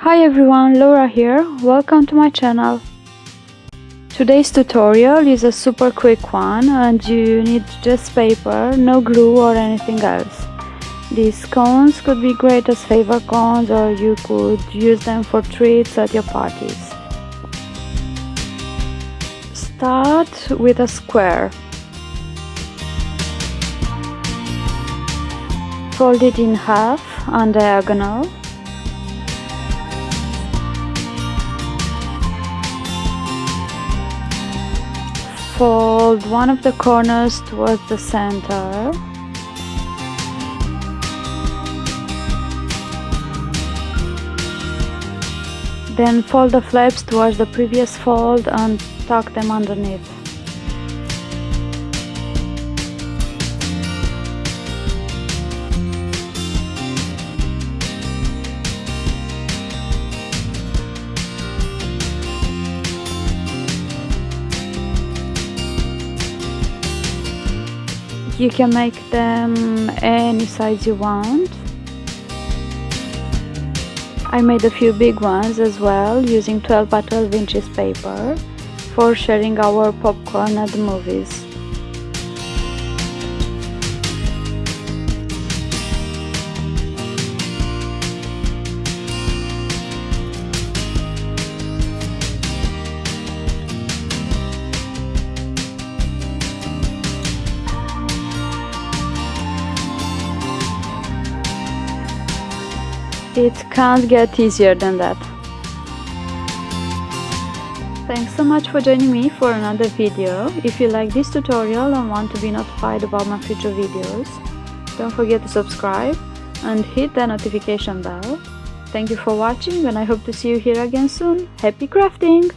Hi everyone, Laura here. Welcome to my channel. Today's tutorial is a super quick one and you need just paper, no glue or anything else. These cones could be great as favor cones or you could use them for treats at your parties. Start with a square. Fold it in half on diagonal fold. One of the corners towards the center. Then fold the flaps towards the previous fold and tuck them underneath you can make them any size you want. I made a few big ones as well using 12 by 12 inches paper for sharing our popcorn at the movies It can't get easier than that. Thanks so much for joining me for another video. If you like this tutorial and want to be notified about my future videos, don't forget to subscribe and hit the notification bell. Thank you for watching and I hope to see you here again soon. Happy crafting!